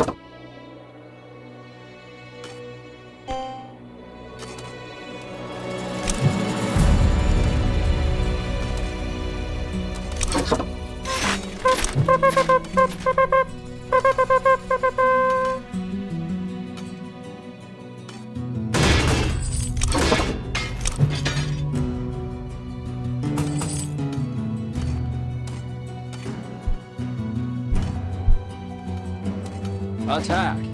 you Attack!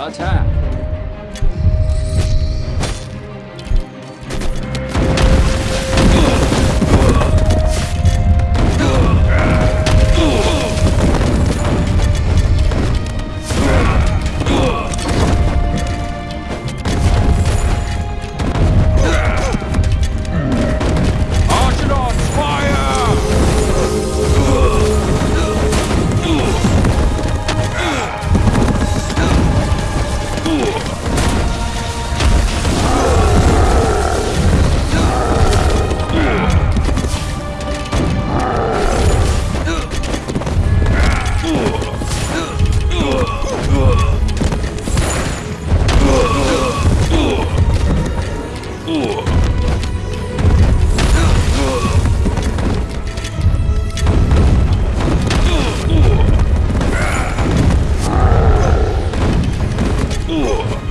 老蔡うわ。